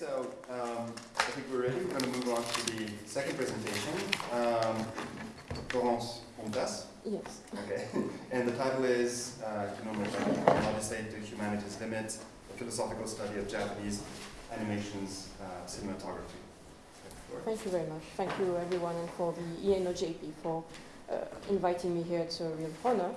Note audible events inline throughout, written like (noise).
so um, I think we're ready. We're going to move on to the second presentation. Um, Florence Pontas. Yes. Okay. (laughs) and the title is uh, Kinono Odyssey to Humanity's Limit, a philosophical study of Japanese animation's uh, cinematography. Thank you very much. Thank you everyone and for the ENOJP for uh, inviting me here. It's a real honor,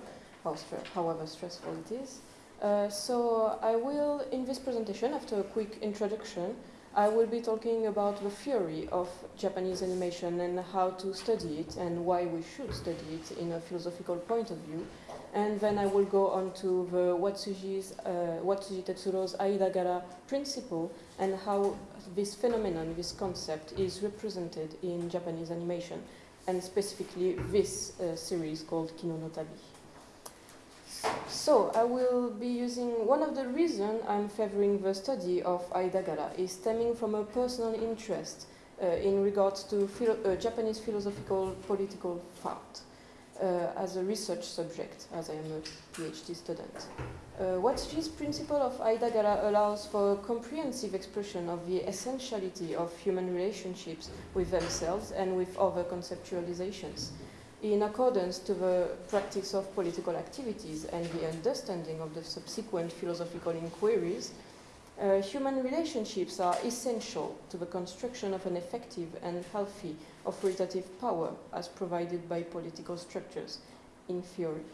however stressful it is. Uh, so I will, in this presentation, after a quick introduction, I will be talking about the theory of Japanese animation and how to study it and why we should study it in a philosophical point of view. And then I will go on to the Watsuji's, uh, Watsuji Tetsuro's Aidagara principle and how this phenomenon, this concept, is represented in Japanese animation, and specifically this uh, series called Kino no Tabi. So I will be using one of the reasons I'm favoring the study of Aidagara is stemming from a personal interest uh, in regards to philo uh, Japanese philosophical political thought uh, as a research subject, as I am a PhD student. Uh, this principle of Aidagara allows for comprehensive expression of the essentiality of human relationships with themselves and with other conceptualizations in accordance to the practice of political activities and the understanding of the subsequent philosophical inquiries, uh, human relationships are essential to the construction of an effective and healthy authoritative power as provided by political structures, in theory.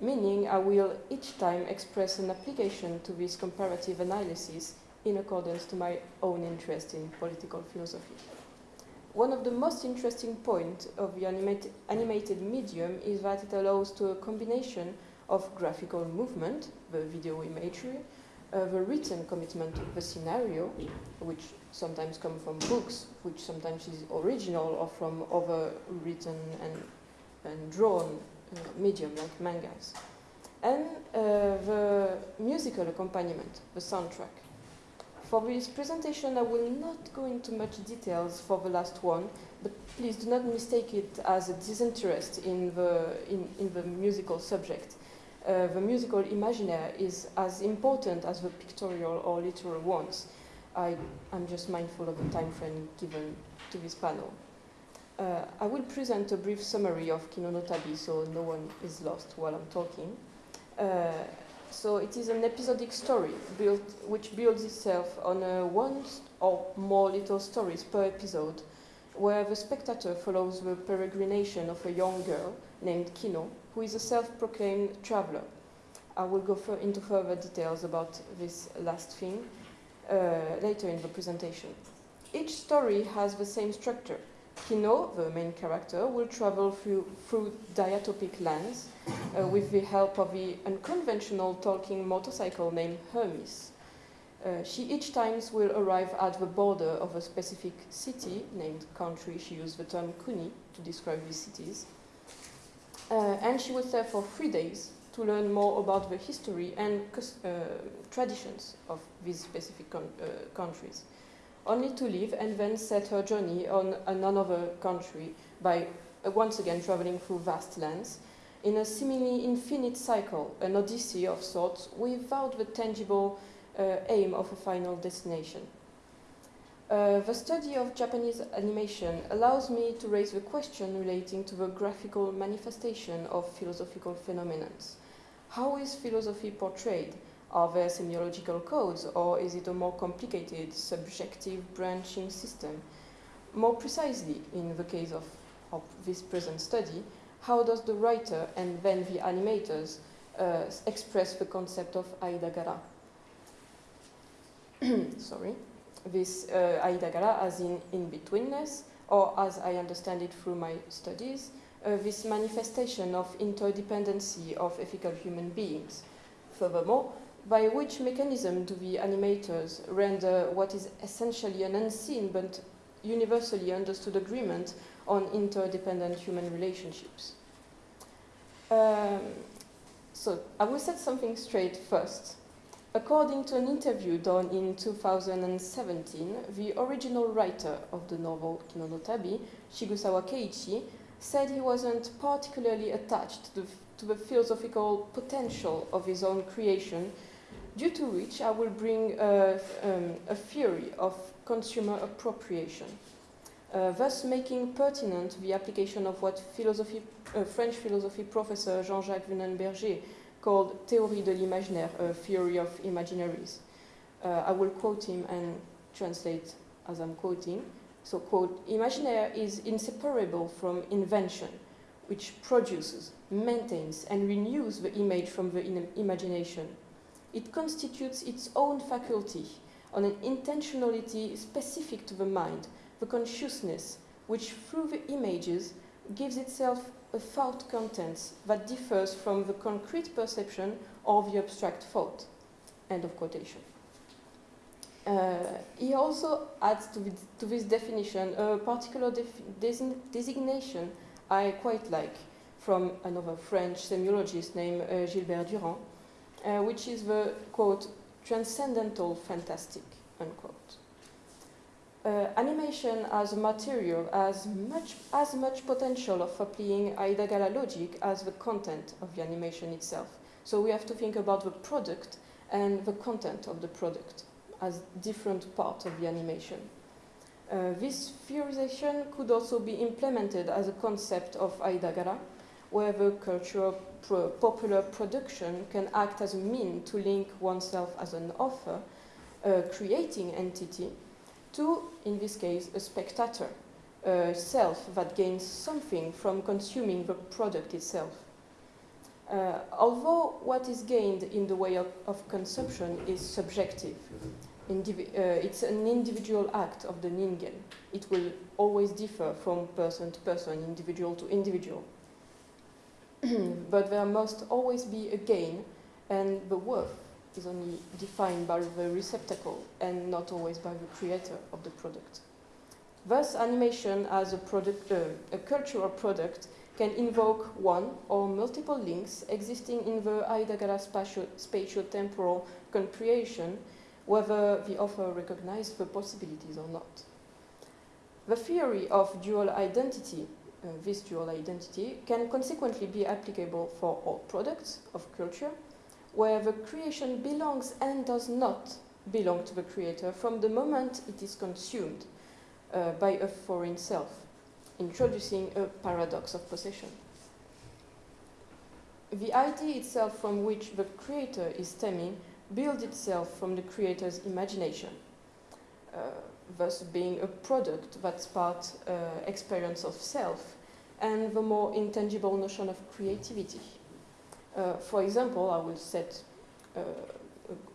Meaning, I will each time express an application to this comparative analysis in accordance to my own interest in political philosophy. One of the most interesting points of the animated, animated medium is that it allows to a combination of graphical movement, the video imagery, uh, the written commitment to the scenario, which sometimes come from books, which sometimes is original or from other written and, and drawn uh, medium like mangas, and uh, the musical accompaniment, the soundtrack. For this presentation, I will not go into much details for the last one, but please do not mistake it as a disinterest in the, in, in the musical subject. Uh, the musical imaginaire is as important as the pictorial or literal ones. I, am just mindful of the time frame given to this panel. Uh, I will present a brief summary of Kino no Tabi so no one is lost while I'm talking. Uh, so it is an episodic story built, which builds itself on uh, one or more little stories per episode, where the spectator follows the peregrination of a young girl named Kino, who is a self-proclaimed traveler. I will go into further details about this last thing uh, later in the presentation. Each story has the same structure. Kino, the main character, will travel through, through diatopic lands uh, with the help of the unconventional talking motorcycle named Hermes. Uh, she each time will arrive at the border of a specific city named country. She used the term kuni to describe these cities. Uh, and she will stay for three days to learn more about the history and uh, traditions of these specific uh, countries only to leave and then set her journey on another country by uh, once again traveling through vast lands in a seemingly infinite cycle, an odyssey of sorts without the tangible uh, aim of a final destination. Uh, the study of Japanese animation allows me to raise the question relating to the graphical manifestation of philosophical phenomena. How is philosophy portrayed? Are there semiological codes, or is it a more complicated, subjective branching system? More precisely, in the case of, of this present study, how does the writer and then the animators uh, express the concept of Aidagara? (clears throat) Sorry. This uh, Aidagara as in in-betweenness, or as I understand it through my studies, uh, this manifestation of interdependency of ethical human beings. Furthermore, by which mechanism do the animators render what is essentially an unseen but universally understood agreement on interdependent human relationships? Um, so I will set something straight first. According to an interview done in 2017, the original writer of the novel Kino no Tabi, Sigsawa Keiichi, said he wasn't particularly attached to the, to the philosophical potential of his own creation due to which I will bring uh, um, a theory of consumer appropriation, uh, thus making pertinent the application of what philosophy, uh, French philosophy professor Jean-Jacques Wunenburger called théorie de l'imaginaire, a theory of imaginaries. Uh, I will quote him and translate as I'm quoting. So, quote, imaginaire is inseparable from invention, which produces, maintains, and renews the image from the imagination. It constitutes its own faculty on an intentionality specific to the mind, the consciousness, which through the images gives itself a thought content that differs from the concrete perception or the abstract thought. End of quotation. Uh, he also adds to, to, this definition a particular design designation I quite like from another French semiologist named uh, Gilbert Durand, uh, which is the quote transcendental fantastic unquote. Uh, animation as a material has much, as much potential of applying Aidagara logic as the content of the animation itself. So we have to think about the product and the content of the product as different parts of the animation. Uh, this theorization could also be implemented as a concept of Aidagara, where the cultural pro popular production can act as a mean to link oneself as an author, a creating entity, to, in this case, a spectator, a self that gains something from consuming the product itself. Uh, although what is gained in the way of, of consumption is subjective, Indivi uh, it's an individual act of the ningen. It will always differ from person to person, individual to individual. (clears throat) but there must always be a gain, and the worth is only defined by the receptacle and not always by the creator of the product. Thus, animation as a, product, uh, a cultural product can invoke one or multiple links existing in the Aidagara spatio-temporal comprehension whether the author recognized the possibilities or not. The theory of dual identity, uh, this dual identity, can consequently be applicable for all products of culture, where the creation belongs and does not belong to the creator from the moment it is consumed uh, by a foreign self, introducing a paradox of possession. The idea itself from which the creator is stemming builds itself from the creator's imagination, uh, thus being a product that's part uh, experience of self and the more intangible notion of creativity. Uh, for example, I will set uh,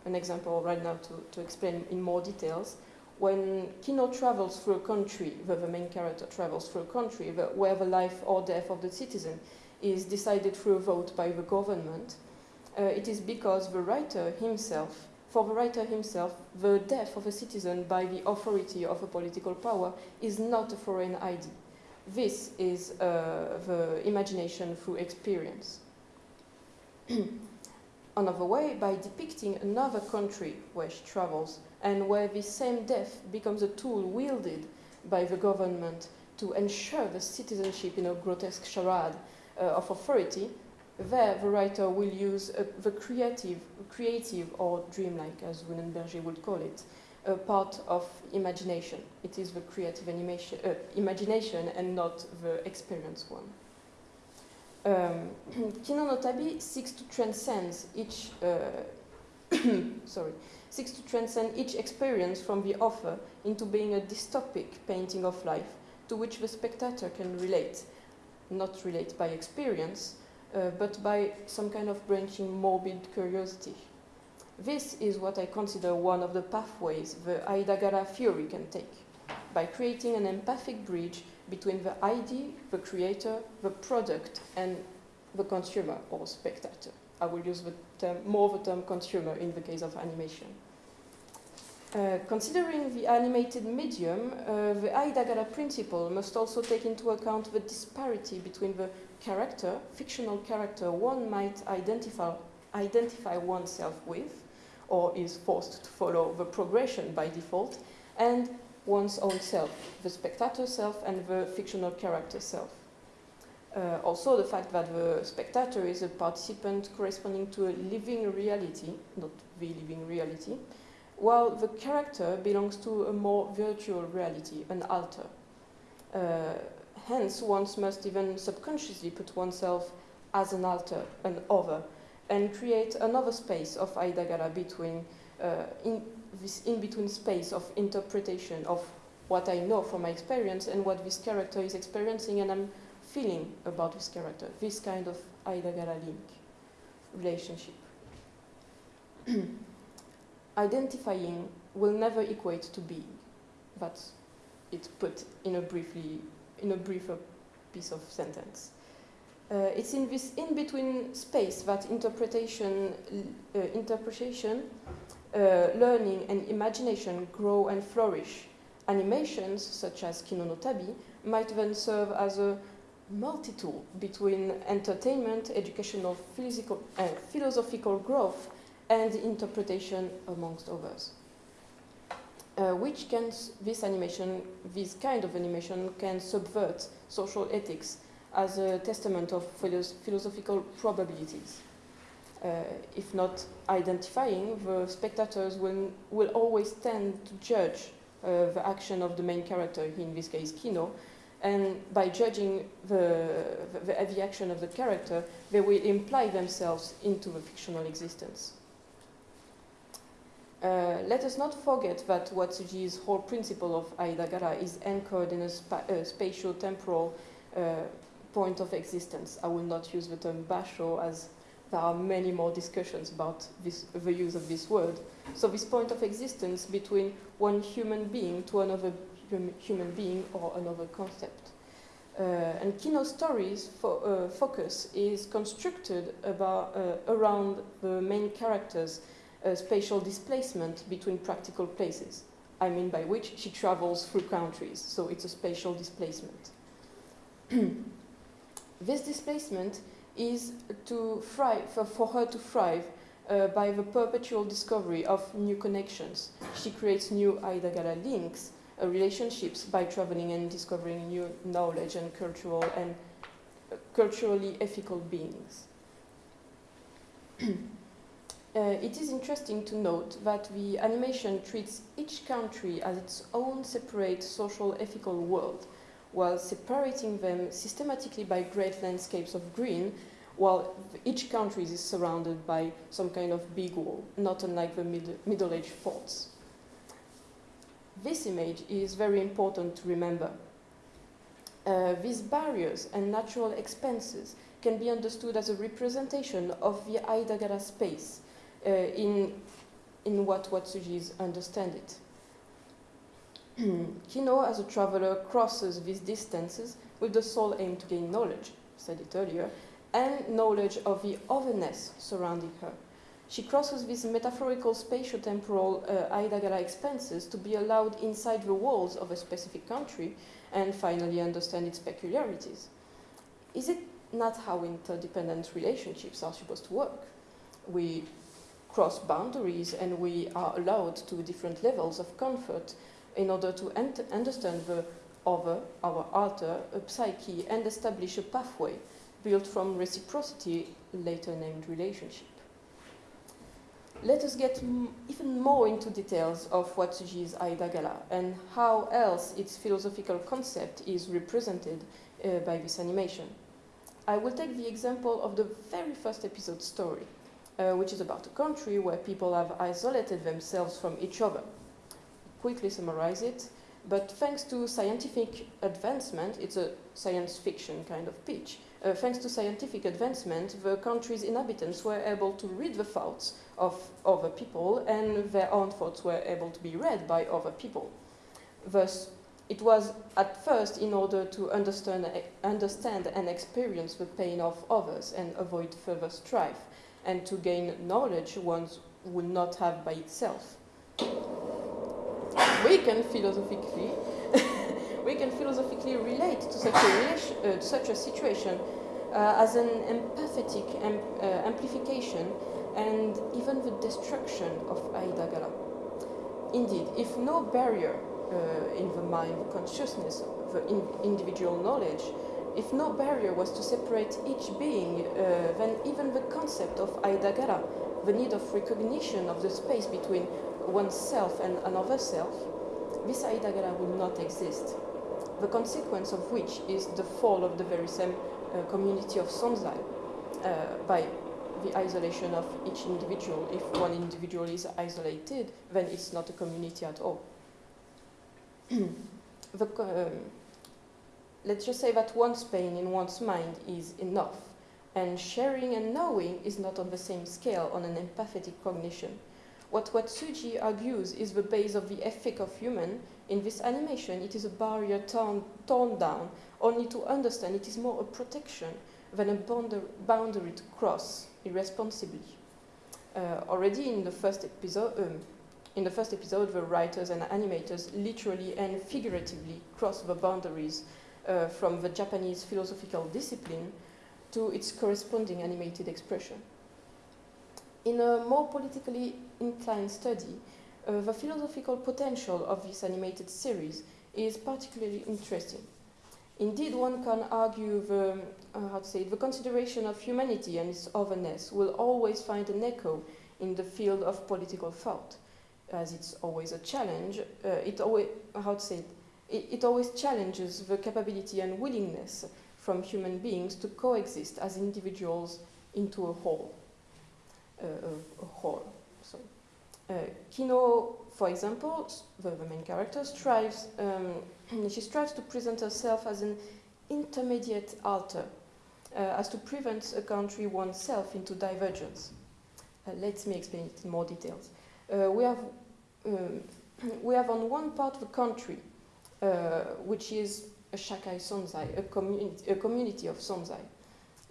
an example right now to, to explain in more details. When Kino travels through a country, where the main character travels through a country where the life or death of the citizen is decided through a vote by the government, uh, it is because the writer himself, for the writer himself, the death of a citizen by the authority of a political power is not a foreign idea. This is uh, the imagination through experience. (clears throat) Another way, by depicting another country where she travels and where this same death becomes a tool wielded by the government to ensure the citizenship in a grotesque charade uh, of authority, there, the writer will use uh, the creative, creative or dreamlike, as Wunenburger would call it, a part of imagination. It is the creative animation, uh, imagination and not the experience one. Um, (clears throat) Kino no Tabi seeks to transcend each, uh, (coughs) sorry, seeks to transcend each experience from the author into being a dystopic painting of life to which the spectator can relate, not relate by experience, uh, but by some kind of branching morbid curiosity. This is what I consider one of the pathways the Aidagara theory can take, by creating an empathic bridge between the ID, the creator, the product, and the consumer or spectator. I will use the term, more of the term consumer in the case of animation. Uh, considering the animated medium, uh, the Aidagara principle must also take into account the disparity between the character, fictional character, one might identify, identify oneself with, or is forced to follow the progression by default, and one's own self, the spectator self and the fictional character self. Uh, also, the fact that the spectator is a participant corresponding to a living reality, not the living reality, while the character belongs to a more virtual reality, an alter. Uh, hence, one must even subconsciously put oneself as an alter, an other, and create another space of Aidagara between, uh, in this in-between space of interpretation of what I know from my experience and what this character is experiencing and I'm feeling about this character, this kind of Aidagara link, relationship. (clears throat) Identifying will never equate to being. That's it put in a briefly in a briefer piece of sentence. Uh, it's in this in-between space that interpretation, uh, interpretation, uh, learning, and imagination grow and flourish. Animations, such as Kino no Tabi, might then serve as a multi-tool between entertainment, educational, physical, uh, philosophical growth, and interpretation, amongst others. Uh, which can this animation, this kind of animation, can subvert social ethics as a testament of philosophical probabilities. Uh, if not identifying, the spectators will, will always tend to judge uh, the action of the main character, in this case Kino, and by judging the, the, the, action of the character, they will imply themselves into the fictional existence. Uh, let us not forget that Watsuji's whole principle of Aidagara is anchored in a, spa uh, spatial-temporal uh, point of existence. I will not use the term basho as there are many more discussions about this, the use of this word. So this point of existence between one human being to another hum human being or another concept. Uh, and Kino's stories fo uh, focus is constructed about, around the main characters a spatial displacement between practical places. I mean by which she travels through countries, so it's a spatial displacement. (clears throat) this displacement is to thrive, for, her to thrive uh, by the perpetual discovery of new connections. She creates new Aidagara links, uh, relationships by traveling and discovering new knowledge and cultural and uh, culturally ethical beings. (clears throat) Uh, it is interesting to note that the animation treats each country as its own separate social ethical world, while separating them systematically by great landscapes of green, while each country is surrounded by some kind of big wall, not unlike the mid Middle Age forts. This image is very important to remember. Uh, these barriers and natural expenses can be understood as a representation of the Aidagara space, uh, in, in what Watsujis understand it. (clears throat) Kino, as a traveler, crosses these distances with the sole aim to gain knowledge, said it earlier, and knowledge of the otherness surrounding her. She crosses these metaphorical spatio-temporal uh, Aidagara expanses to be allowed inside the walls of a specific country and finally understand its peculiarities. Is it not how interdependent relationships are supposed to work? We cross boundaries and we are allowed to different levels of comfort in order to understand the other, our alter, a psyche, and establish a pathway built from reciprocity, later named relationship. Let us get even more into details of Watsuji is Aidagara and how else its philosophical concept is represented uh, by this animation. I will take the example of the very first episode story uh, which is about a country where people have isolated themselves from each other. Quickly summarize it, but thanks to scientific advancement, it's a science fiction kind of pitch, uh, thanks to scientific advancement, the country's inhabitants were able to read the thoughts of other people and their own thoughts were able to be read by other people. Thus, it was at first in order to understand, understand and experience the pain of others and avoid further strife and to gain knowledge one would not have by itself. We can philosophically, (laughs) we can philosophically relate to such a, uh, such a situation uh, as an empathetic amp uh, amplification and even the destruction of Aidagara. Indeed, if no barrier uh, in the mind, the consciousness, the in individual knowledge if no barrier was to separate each being, uh, then even the concept of Aidagara the need of recognition of the space between oneself and another self, this Aidagara would not exist. The consequence of which is the fall of the very same uh, community of Sonzai uh, by the isolation of each individual. If one individual is isolated, then it's not a community at all. (clears throat) the, um, let's just say that one's pain in one's mind is enough, and sharing and knowing is not on the same scale on an empathetic cognition. What Watsuji argues is the base of the ethic of human. In this animation, it is a barrier torn, torn down, only to understand it is more a protection than a boundary to cross irresponsibly. Uh, already in the first episode, um, in the first episode, the writers and animators literally and figuratively cross the boundaries uh, from the Japanese philosophical discipline to its corresponding animated expression. In a more politically inclined study, uh, the philosophical potential of this animated series is particularly interesting. Indeed, one can argue the, uh, how to say, the consideration of humanity and its otherness will always find an echo in the field of political thought, as it's always a challenge. Uh, it always, how to say, it, it always challenges the capability and willingness from human beings to coexist as individuals into a whole. Uh, a, a, whole. So, uh, Kino, for example, the, the main character strives um, (clears throat) she strives to present herself as an intermediate alter, uh, as to prevent a country oneself into divergence. Uh, let me explain it in more details. Uh, we, have, um, (clears throat) we have on one part of the country, which is a shakai sonzai, a, communi a community of sonzai,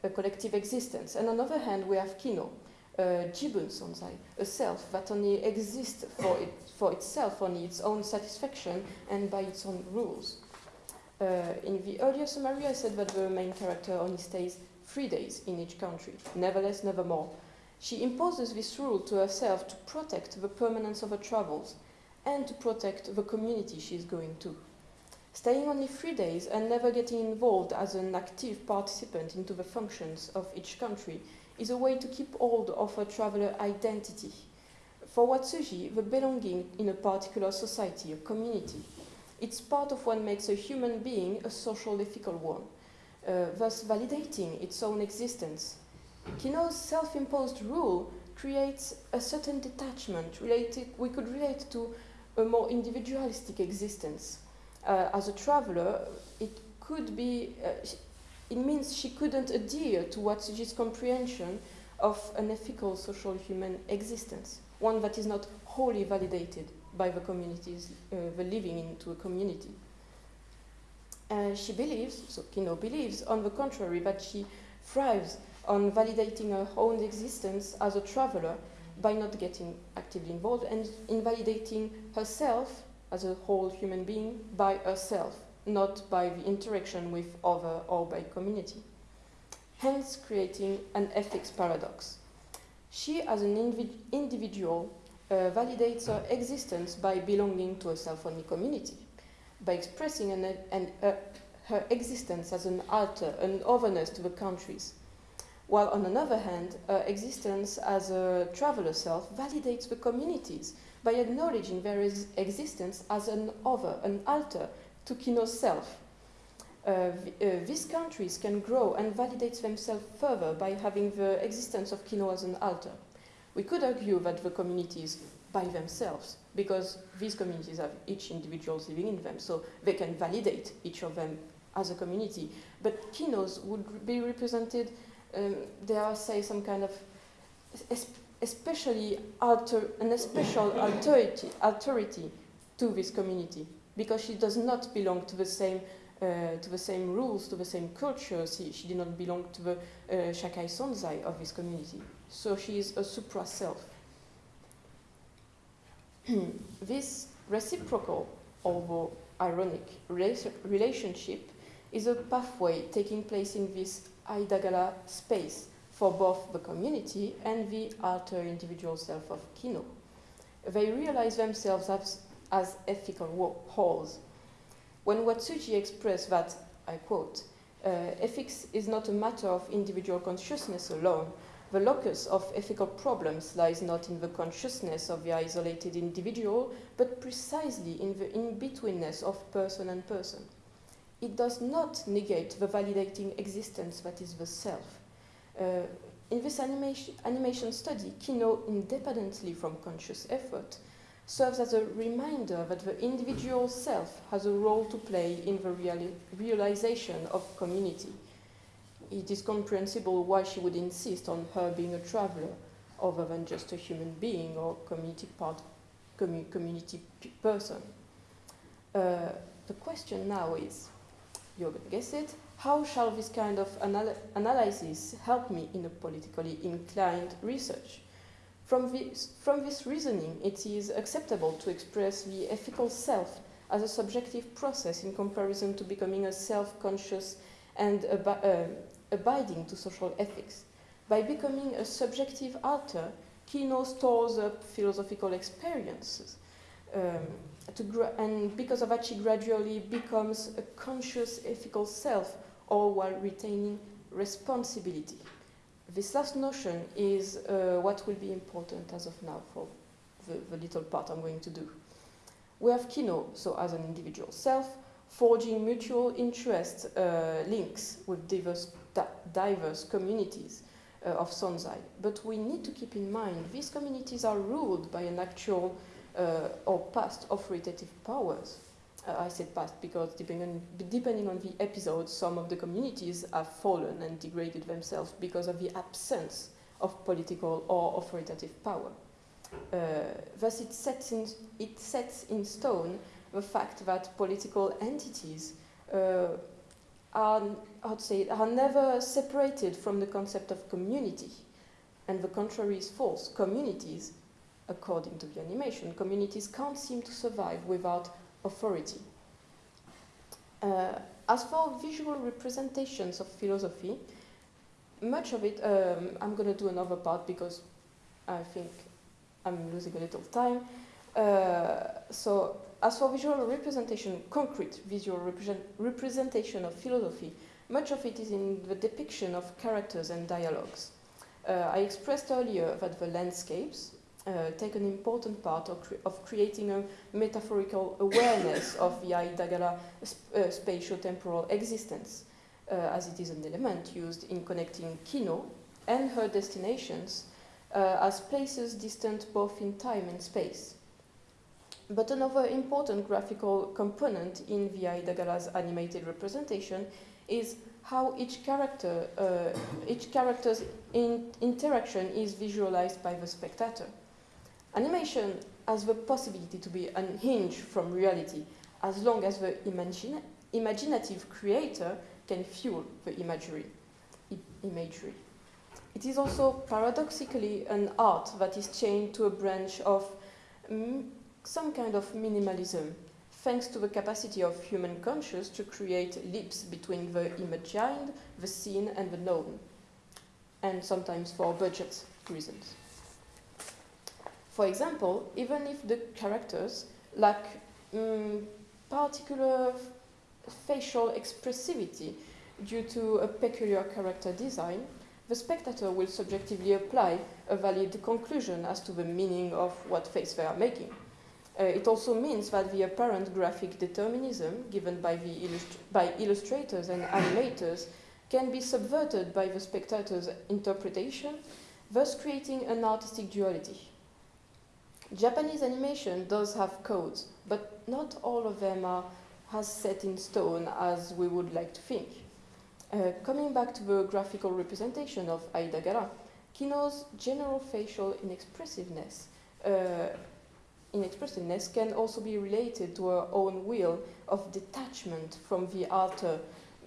a collective existence. And on the other hand, we have kino, uh, jibun sonzai, a self that only exists for, it, for itself, only its own satisfaction and by its own rules. Uh, in the earlier summary, I said that the main character only stays three days in each country, never less, never more. She imposes this rule to herself to protect the permanence of her travels and to protect the community she is going to. Staying only three days and never getting involved as an active participant into the functions of each country is a way to keep hold of a traveler identity. For Watsuji, the belonging in a particular society, a community, it's part of what makes a human being a social ethical one, uh, thus validating its own existence. Kino's self-imposed rule creates a certain detachment related, we could relate to a more individualistic existence. Uh, as a traveler, it could be, uh, it means she couldn't adhere to Watsuji's comprehension of an ethical social human existence, one that is not wholly validated by the communities, uh, the living into a community. Uh, she believes, so Kino believes, on the contrary, that she thrives on validating her own existence as a traveler by not getting actively involved and invalidating herself as a whole human being by herself not by the interaction with other or by community, hence creating an ethics paradox. She, as an individ individual, uh, validates her existence by belonging to a self-only community, by expressing an, an, uh, her existence as an alter, an otherness to the countries, while on another hand, her existence as a traveler self validates the communities by acknowledging their ex existence as an other, an alter, to Kino's self. Uh, uh, these countries can grow and validate themselves further by having the existence of Kino as an alter. We could argue that the communities by themselves, because these communities have each individuals living in them, so they can validate each of them as a community. But Kinos would be represented, um, there are, say, some kind of especially alter, an special (coughs) authority, authority to this community because she does not belong to the same uh, to the same rules, to the same culture. She, she did not belong to the uh, Shakai Sonzai of this community. So she is a supra self. (clears throat) this reciprocal, although ironic, relationship is a pathway taking place in this Aidagara space for both the community and the alter individual self of Kino. They realize themselves as as ethical wholes. When Watsuji expressed that, I quote, uh, ethics is not a matter of individual consciousness alone, the locus of ethical problems lies not in the consciousness of the isolated individual, but precisely in the in-betweenness of person and person. It does not negate the validating existence that is the self. Uh, in this animation, animation study, Kino, independently from conscious effort, serves as a reminder that the individual self has a role to play in the reali realization of community it is comprehensible why she would insist on her being a traveler other than just a human being or community part, commu community person. Uh, the question now is, you're going to guess it, how shall this kind of anal analysis help me in a politically inclined research? From this, from this reasoning, it is acceptable to express the ethical self as a subjective process in comparison to becoming a self-conscious and uh, abiding to social ethics. By becoming a subjective alter, Kino stores up philosophical experiences. Um, and because of that, she gradually becomes a conscious ethical self, all while retaining responsibility. This last notion is uh, what will be important as of now for the, the little part I'm going to do. We have Kino, so as an individual self, forging mutual interest uh, links with diverse diverse communities uh, of Sonzai. But we need to keep in mind these communities are ruled by an actual or past authoritative powers. Uh, I said past because depending on, depending on the episode, some of the communities have fallen and degraded themselves because of the absence of political or authoritative power. Uh, thus, it sets, in, it sets in stone the fact that political entities uh, are, how to say, are never separated from the concept of community. And the contrary is false. Communities, according to the animation, communities can't seem to survive without authority. Uh, as for visual representations of philosophy, much of it, um, I'm going to do another part because I think I'm losing a little time. Uh, so as for visual representation, concrete visual represent representation of philosophy, much of it is in the depiction of characters and dialogues. Uh, I expressed earlier that the landscapes uh, take an important part of, cre of, creating a metaphorical awareness (coughs) of the Aidagara sp uh, spatio-temporal existence, uh, as it is an element used in connecting Kino and her destinations uh, as places distant both in time and space. But another important graphical component in Aidagara's animated representation is how each character, uh, each character's in interaction is visualized by the spectator. Animation has the possibility to be unhinged from reality as long as the imagine imaginative creator can fuel the imagery. imagery. It is also paradoxically an art that is chained to a branch of mm, some kind of minimalism, thanks to the capacity of human conscious to create leaps between the imagined, the seen, and the known, and sometimes for budget reasons. For example, even if the characters lack um, particular facial expressivity due to a peculiar character design, the spectator will subjectively apply a valid conclusion as to the meaning of what face they are making. Uh, it also means that the apparent graphic determinism given by, the by illustrators and animators can be subverted by the spectator's interpretation, thus creating an artistic duality. Japanese animation does have codes, but not all of them are as set in stone as we would like to think. Uh, coming back to the graphical representation of Aidagara, Kino's general facial inexpressiveness uh, inexpressiveness can also be related to her own will of detachment from the alter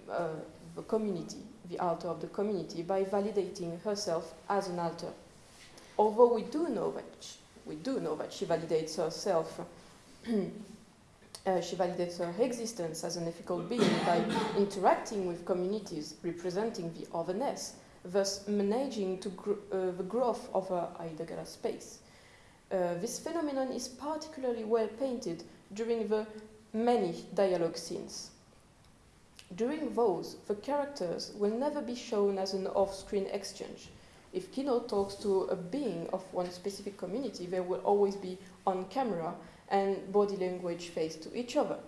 uh, the community, the alter of the community, by validating herself as an alter. Although we do know that we do know that she validates herself, (clears throat) uh, she validates her existence as an ethical being by interacting with communities representing the otherness, thus managing to gr uh, the growth of her Aidagara space. Uh, this phenomenon is particularly well painted during the many dialogue scenes. During those, the characters will never be shown as an off-screen exchange. If Kino talks to a being of one specific community, they will always be on camera and body language face to each other.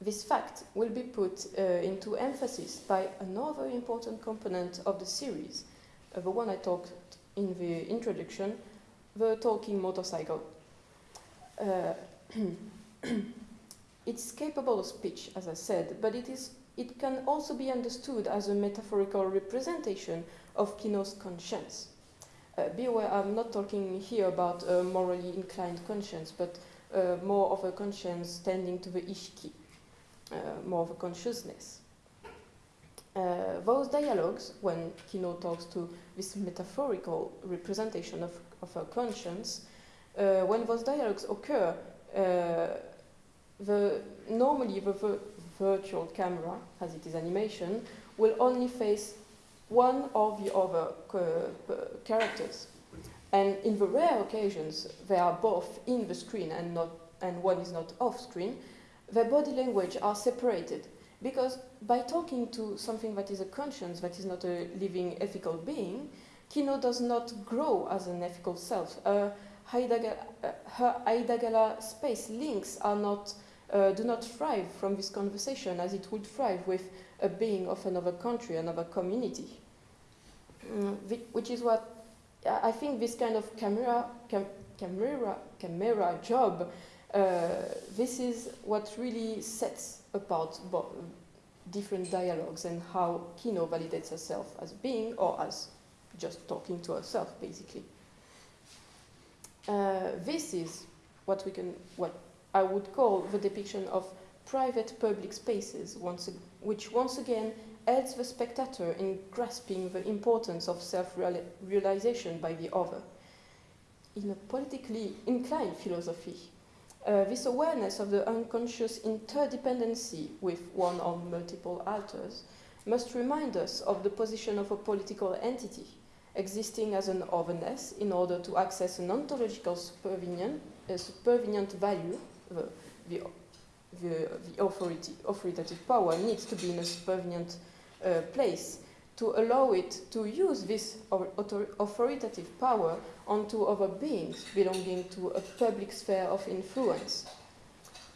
This fact will be put uh, into emphasis by another important component of the series, uh, the one I talked in the introduction, the talking motorcycle. Uh, (clears throat) (coughs) it's capable of speech, as I said, but it, is, it can also be understood as a metaphorical representation of Kino's conscience. Uh, be aware, I'm not talking here about a morally inclined conscience, but uh, more of a conscience tending to the ishiki, uh, more of a consciousness. Uh, those dialogues, when Kino talks to this metaphorical representation of, of a conscience, uh, when those dialogues occur, uh, the, normally the v- virtual camera, as it is animation, will only face one or the other characters. And in the rare occasions they are both in the screen and, not, and one is not off screen, their body language are separated. Because by talking to something that is a conscience, that is not a living ethical being, Kino does not grow as an ethical self. Uh, Aidagara, uh, her Aidagara space links are not, uh, do not thrive from this conversation as it would thrive with a being of another country, another community. Mm, which is what I think this kind of camera, cam camera, camera job, uh, this is what really sets apart different dialogues and how Kino validates herself as being or as just talking to herself, basically. Uh, this is what we can, what I would call the depiction of private-public spaces, once, which once again aids the spectator in grasping the importance of self-realization by the other. In a politically inclined philosophy, uh, this awareness of the unconscious interdependency with one or multiple alters must remind us of the position of a political entity existing as an otherness in order to access an ontological supervenient, uh, supervenient value, the, the, the, the authority, authoritative power needs to be in a supervenient uh, place to allow it to use this authoritative power onto other beings belonging to a public sphere of influence,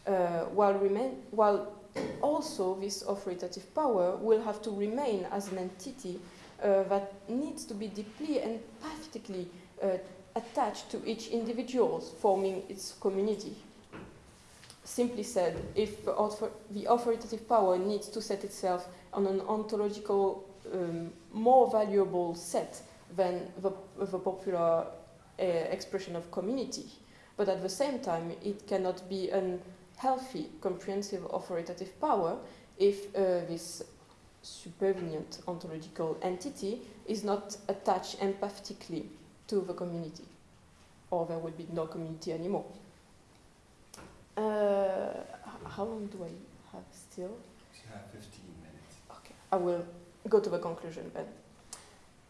uh, while, remain, while also this authoritative power will have to remain as an entity uh, that needs to be deeply and empathetically uh, attached to each individual forming its community. Simply said, if the, author the authoritative power needs to set itself on an ontological, um, more valuable set than the, the popular uh, expression of community. But at the same time, it cannot be a healthy, comprehensive authoritative power if uh, this supervenient ontological entity is not attached empathetically to the community, or there will be no community anymore. Uh, how long do I have still? You have 15 minutes. Okay, I will go to the conclusion then.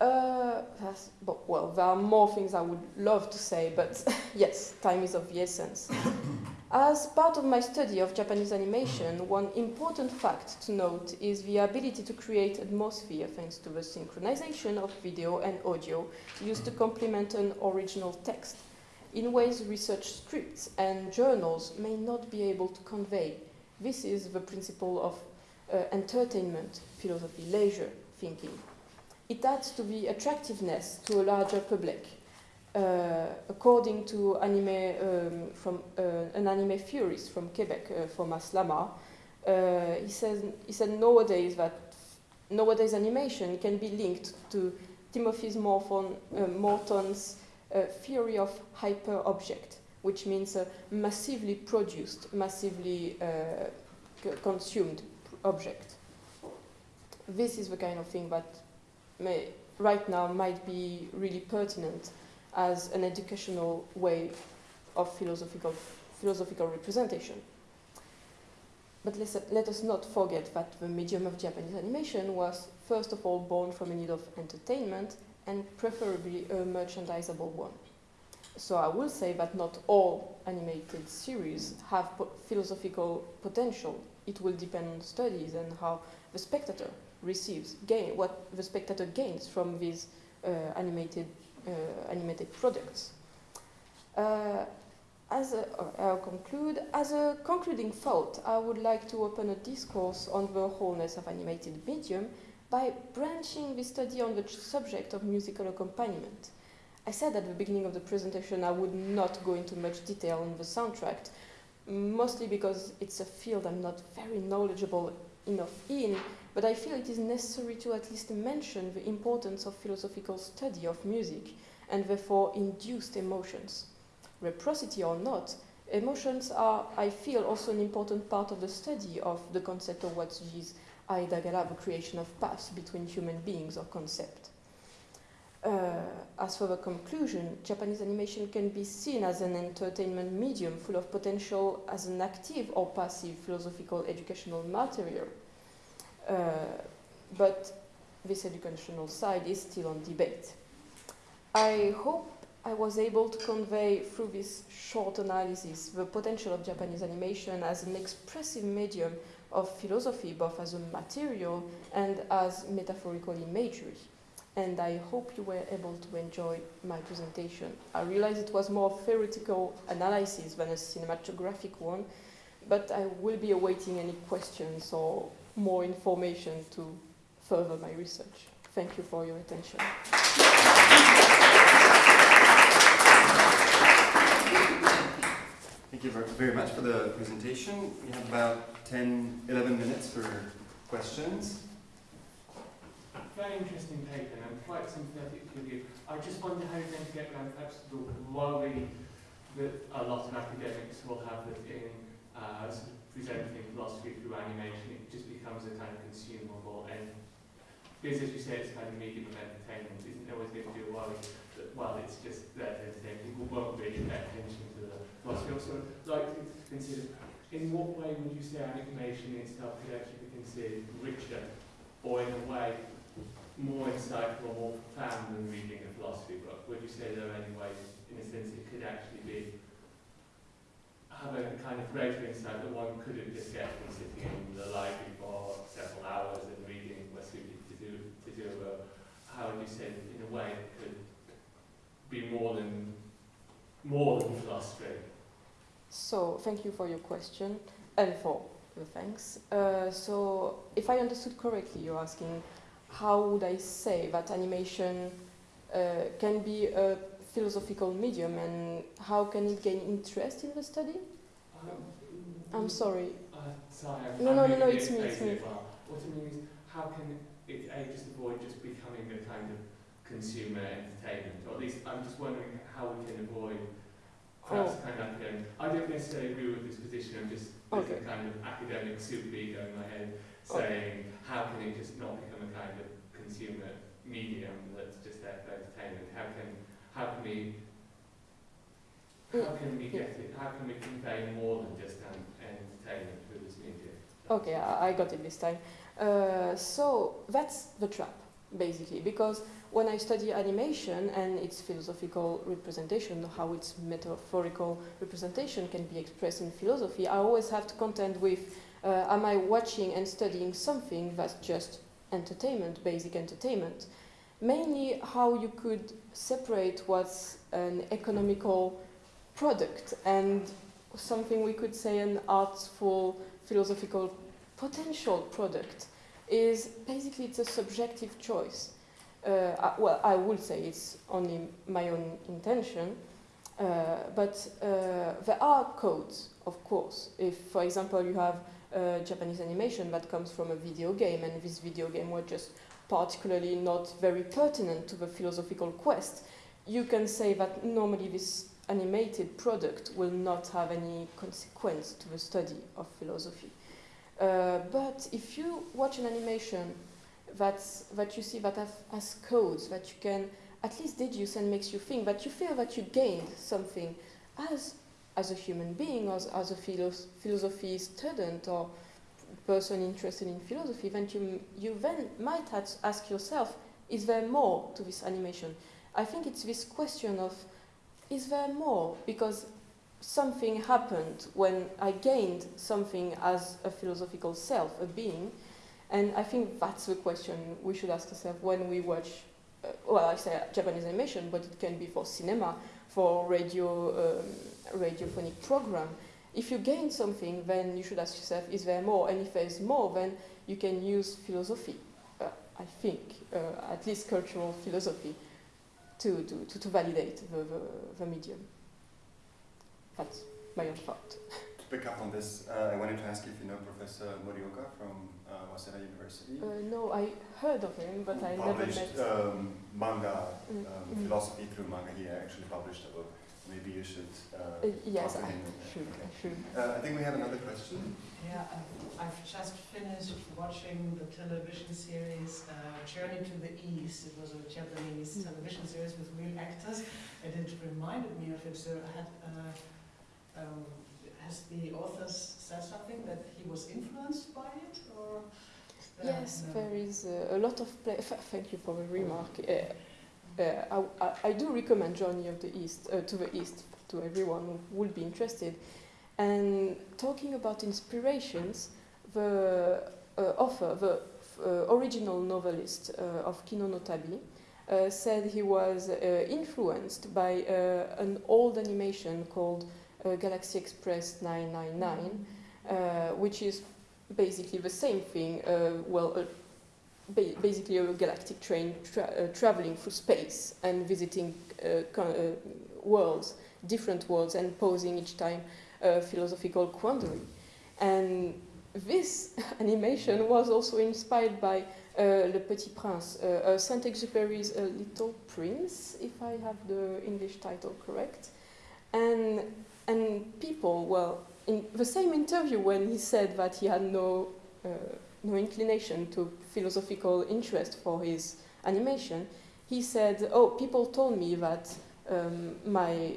Uh, well, there are more things I would love to say, but (laughs) yes, time is of the essence. (coughs) As part of my study of Japanese animation, one important fact to note is the ability to create atmosphere thanks to the synchronization of video and audio used to complement an original text in ways research scripts and journals may not be able to convey. This is the principle of uh, entertainment, philosophy, leisure thinking. It adds to the attractiveness to a larger public. Uh, according to anime um, from uh, an anime theorist from Quebec, uh, Thomas Lamarre, uh, he says he said nowadays that nowadays animation can be linked to Timothy Morton, uh, Morton's uh, theory of hyper object, which means a massively produced, massively consumed object. This is the kind of thing that may, right now might be really pertinent as an educational way of philosophical, philosophical representation. But let us not forget that the medium of Japanese animation was first of all born from a need of entertainment and preferably a merchandisable one. So I will say that not all animated series have po philosophical potential. It will depend on studies and how the spectator receives, gain, what the spectator gains from these uh, animated, uh, animated products. Uh, as a, I'll conclude, as a concluding thought, I would like to open a discourse on the wholeness of animated medium by branching the study on the subject of musical accompaniment. I said at the beginning of the presentation I would not go into much detail on the soundtrack, mostly because it's a field I'm not very knowledgeable enough in, but I feel it is necessary to at least mention the importance of philosophical study of music and therefore induced emotions. Reciprocity or not, emotions are, I feel, also an important part of the study of the concept of what is Aidagara, the creation of paths between human beings or concept. Uh, as for the conclusion, Japanese animation can be seen as an entertainment medium full of potential as an active or passive philosophical educational material. Uh, but this educational side is still on debate. I hope I was able to convey through this short analysis the potential of Japanese animation as an expressive medium of philosophy, both as a material and as metaphorical imagery. And I hope you were able to enjoy my presentation. I realize it was more theoretical analysis than a cinematographic one, but I will be awaiting any questions or more information to further my research. Thank you for your attention. Thank you very much for the presentation. We have about 10, 11 minutes for questions. Very interesting paper, and I'm quite sympathetic to you. I just wonder how you're going to get around perhaps the worry that a lot of academics will have that in uh, sort of presenting philosophy through animation, it just becomes a kind of consumable and because as you say, it's kind of medium of entertainment, isn't always going to be a worry that, well, it's just there to entertain people, won't really pay attention to the philosophy. Also, like in what way would you say animation itself could actually be considered richer, or in a way more insightful or more profound than reading a philosophy book? Would you say there are any ways, in a sense, it could actually be have a kind of greater insight that one couldn't just get from sitting in the library for several hours and reading what's suited to do to do a, how would you say in a way it could be more than more than philosophy? So thank you for your question and for the thanks. Uh, so if I understood correctly, you're asking how would I say that animation uh, can be a philosophical medium and how can it gain interest in the study? Um, I'm sorry. Uh, sorry, I'm, No, I'm no, no, no, it's me, it's me. well. What I mean is, how can it A, just avoid just becoming a kind of consumer entertainment? Or at least I'm just wondering how we can avoid perhaps Oh. kind of academic. I don't necessarily agree with this position, I'm just Okay. a kind of academic super ego in my head Okay. saying how can it just not become a kind of consumer medium that's just there for entertainment? How can how can we how can we get it? How can we convey more than just entertainment through this medium? Okay, I, I got it this time. Uh, so that's the trap, basically, because when I study animation and its philosophical representation, how its metaphorical representation can be expressed in philosophy, I always have to contend with uh, am I watching and studying something that's just entertainment, basic entertainment? Mainly how you could separate what's an economical product and something we could say an artful philosophical potential product is basically it's a subjective choice. Uh, well, I would say it's only my own intention, uh, but uh, there are codes, of course. If, for example, you have uh, Japanese animation that comes from a video game, and this video game was just particularly not very pertinent to the philosophical quest, you can say that normally this animated product will not have any consequence to the study of philosophy. Uh, but if you watch an animation that's, that you see that has, has codes that you can at least deduce and makes you think, that you feel that you gained something as, as a human being, as, as a philo- philosophy student or person interested in philosophy, then you, you then might ask yourself, is there more to this animation? I think it's this question of, is there more? Because something happened when I gained something as a philosophical self, a being, and I think that's the question we should ask ourselves when we watch uh, well, I say Japanese animation, but it can be for cinema, for radio, um, radiophonic program. If you gain something, then you should ask yourself, is there more? And if there is more, then you can use philosophy, uh, I think, uh, at least cultural philosophy, to, to, to, to validate the, the, the medium. That's my own thought. (laughs) To pick up on this, uh, I wanted to ask if you know Professor Morioka from uh, Waseda University. Uh, no, I heard of him, but I never published met. um, manga, Mm, um, mm. philosophy through manga. He actually published a book. Maybe you should. Uh, Uh, yes, talk to I him. should. I should. Uh, I think we have another question. Yeah, I've, I've just finished watching the television series uh, Journey to the East. It was a Japanese Mm. television series with real actors, and it reminded me of it. So had uh, um, has the author said something that he was influenced by it, or? uh, Yes, no? there is uh, a lot of play. F- thank you for the remark. Uh, uh, I, I, do recommend Journey of the East uh, to the East to everyone who would be interested. And talking about inspirations, the uh, author, the uh, original novelist uh, of Kino no Tabi, uh, said he was uh, influenced by uh, an old animation called uh, Galaxy Express 999, uh, which is basically the same thing. Uh, well, uh, ba- basically a galactic train tra- uh, traveling through space and visiting uh, uh, worlds, different worlds, and posing each time a philosophical quandary. And this (laughs) animation was also inspired by uh, Le Petit Prince, uh, uh, Saint-Exupéry's uh, Little Prince, if I have the English title correct. And and people, well, in the same interview when he said that he had no uh, no inclination to philosophical interest for his animation, he said, "Oh, people told me that um, my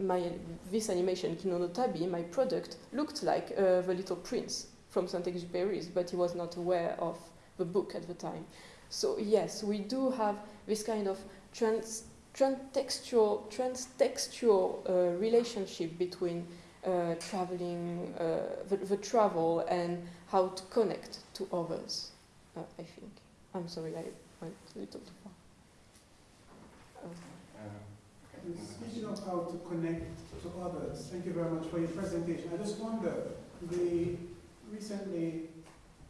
my this animation Kino no Tabi, my product, looked like uh, the Little Prince from Saint-Exupéry's, but he was not aware of the book at the time. So yes, we do have this kind of trans transtextual transtextual uh, relationship between uh, traveling, uh, the, the travel, and how to connect to others. Uh, I think. I'm sorry, I went a little too far. Um, Uh, okay. Speaking of how to connect to others, thank you very much for your presentation. I just wonder, the recently,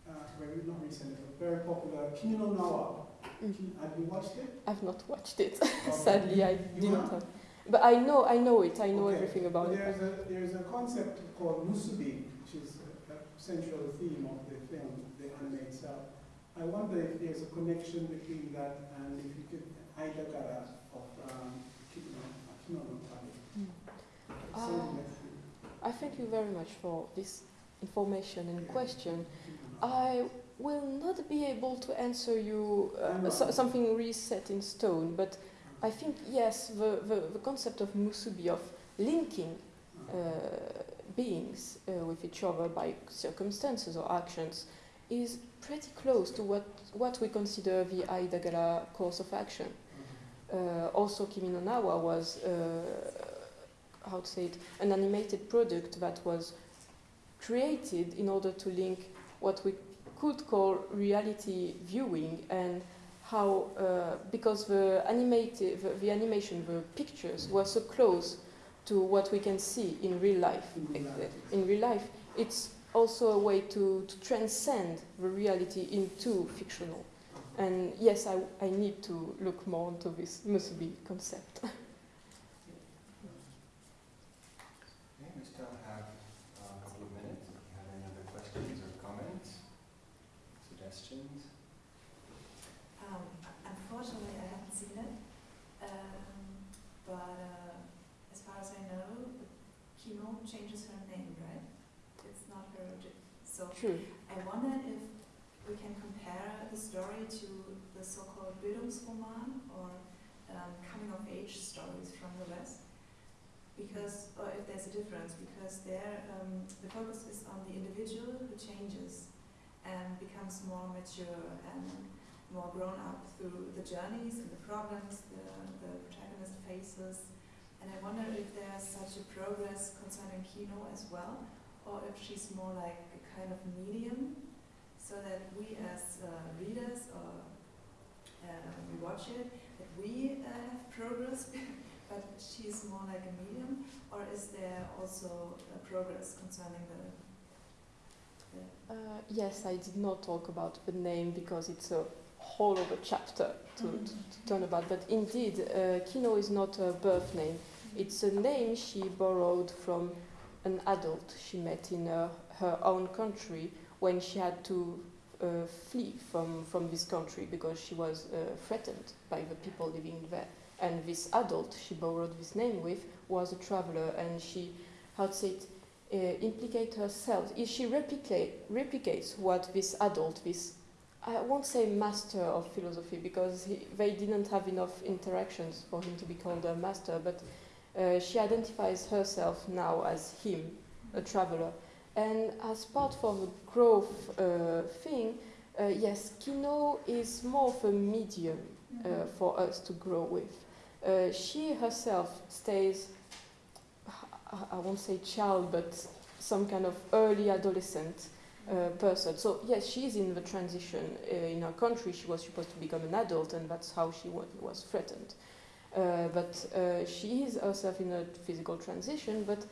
uh, very, not recently, but very popular Kino Nawa, mm. have you watched it? I've not watched it. (laughs) Okay. Sadly, I You didn't have? But I know, I know it. I know Okay. everything about it. There's a, there's a concept called musubi, which is a, a central theme of the film, the anime itself. I wonder if there's a connection between that and if you could, of um, Kino, Kino no. Mm. Something Ah. I thank you very much for this information and question. I will not be able to answer you uh, so, something really set in stone, but I think yes, the, the, the concept of musubi of linking uh, beings uh, with each other by circumstances or actions is pretty close to what, what we consider the Aidagara course of action. Uh, also, Kimi no Nawa was, uh, how to say it, an animated product that was created in order to link what we could call reality viewing and how, uh, because the animated, the, the animation, the pictures were so close to what we can see in real life. In real life, In real life, it's also a way to, to transcend the reality into fictional. And yes, I, I need to look more into this musubi concept. (laughs) Okay, we still have uh, a couple of minutes. If you have any other questions or comments, suggestions? Um, unfortunately, I haven't seen it, um, but uh, as far as I know, Kino changes her name, right? It's not her. origi- So True. I wonder if we can compare the story to the so-called Bildungsroman or um, stories from the West, because or if there's a difference, because there um, the focus is on the individual who changes and becomes more mature and more grown up through the journeys and the problems the, the protagonist faces. And I wonder if there's such a progress concerning Kino as well, or if she's more like a kind of medium, so that we as uh, readers or uh, we watch it, we uh, have progress, (laughs) but she's more like a medium, or is there also progress concerning the? the Uh, yes, I did not talk about the name because it's a whole other chapter to, Mhm. to, to turn about. But indeed, uh, Kino is not a birth name. It's a name she borrowed from an adult she met in uh, her own country when she had to uh, flee from, from this country because she was uh, threatened by the people living there. And this adult she borrowed this name with was a traveler, and she, how to say it, uh, implicate herself. If she replicate, replicates what this adult, this I won't say master of philosophy because he, they didn't have enough interactions for him to be called a master, but uh, she identifies herself now as him, a traveler. And as part of the growth uh, thing, uh, yes, Kino is more of a medium uh, for us to grow with. Uh, she herself stays, I- won't say child, but some kind of early adolescent uh, person. So yes, she's in the transition uh, in her country. She was supposed to become an adult, and that's how she wa- was threatened. Uh, but uh, she is herself in a physical transition, but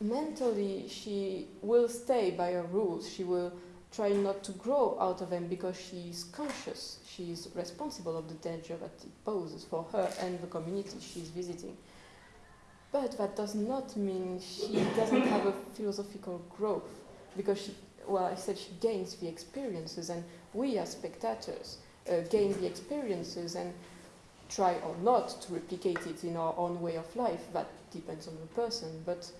mentally she will stay by her rules. She will try not to grow out of them because she is conscious. she is responsible of the danger that it poses for her and the community she is visiting. But that does not mean she doesn't have a philosophical growth because she, well, I said she gains the experiences, and we as spectators uh, gain the experiences and try or not to replicate it in our own way of life. That depends on the person. But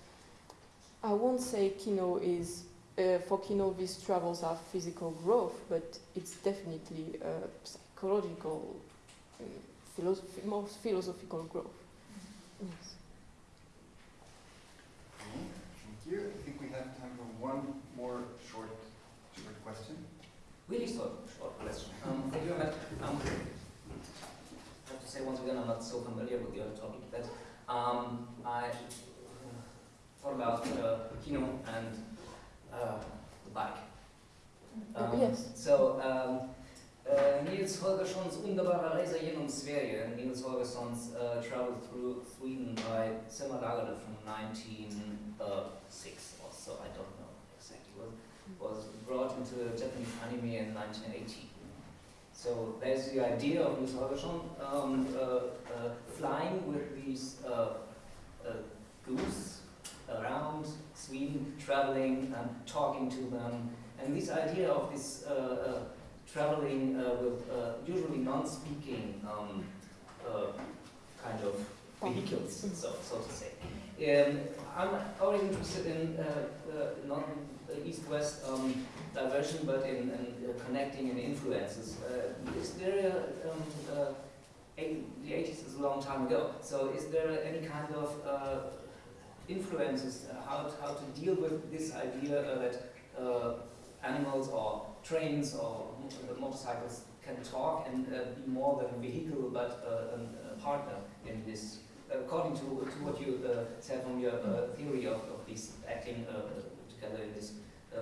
I won't say Kino is, uh, for Kino, these travels are physical growth, but it's definitely uh, psychological, um, philosoph- more philosophical growth. Yes. Okay, Thank you. I think we have time for one more short, short question. Really short, short question. Um, thank you very much. Um, I have to say once again, I'm not so familiar with your topic, but um, I about the Kino and uh, the bike. Uh, yes. So, um, uh, Niels Holgersson's wunderbare Reise genom Sverige. Niels Holgersson's uh, traveled through Sweden by Selma Lagerlöf from 1906 or so, I don't know exactly. Was, was brought into Japanese anime in 1980. So there's the idea of Niels Holgersson um, uh, uh, flying with these uh, uh, goose around Sweden, traveling and talking to them. And this idea of this uh, uh, traveling uh, with uh, usually non-speaking um, uh, kind of vehicles, so, so to say. Um, I'm always interested in uh, not east-west um, diversion, but in, in connecting and influences. Is there a, um, the 80s is a long time ago, so is there any kind of influences, uh, how, to, how to deal with this idea uh, that uh, animals or trains or motorcycles can talk and uh, be more than a vehicle but uh, a partner in this, according to, to what you uh, said from your uh, theory of, of this acting uh, together in this. Uh,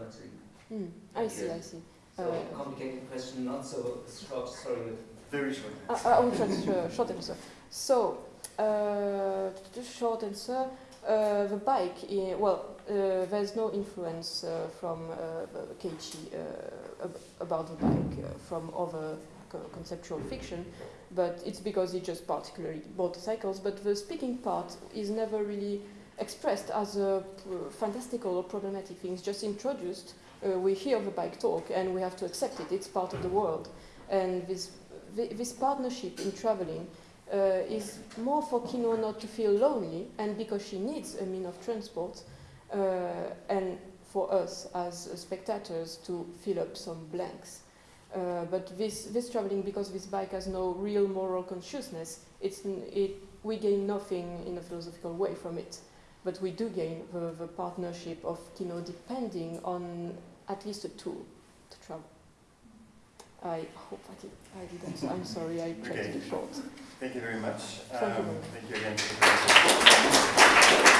Mm, I see, I see. so Uh, complicated question, not so short, sorry. but Very short. I, I will try to short answer. So, uh, the short answer, uh, the bike, well, uh, there's no influence uh, from uh, Keiichi uh, ab- about the bike from other co- conceptual fiction, but it's because he just particularly motorcycles. But the speaking part is never really expressed as a fantastical or problematic thing. It's just introduced. We hear the bike talk, and we have to accept it. It's part of the world, and this thi- this partnership in traveling uh, is more for Kino not to feel lonely and because she needs a mean of transport uh, and for us as spectators to fill up some blanks. Uh, but this, this traveling, because this bike has no real moral consciousness, it's, it, we gain nothing in a philosophical way from it. But we do gain the, the partnership of Kino depending on at least a tool to travel. I hope I did. I did answer. I'm sorry. I tried Okay. to be short. Thank you very much. Thank you. Um, thank you again for the presentation.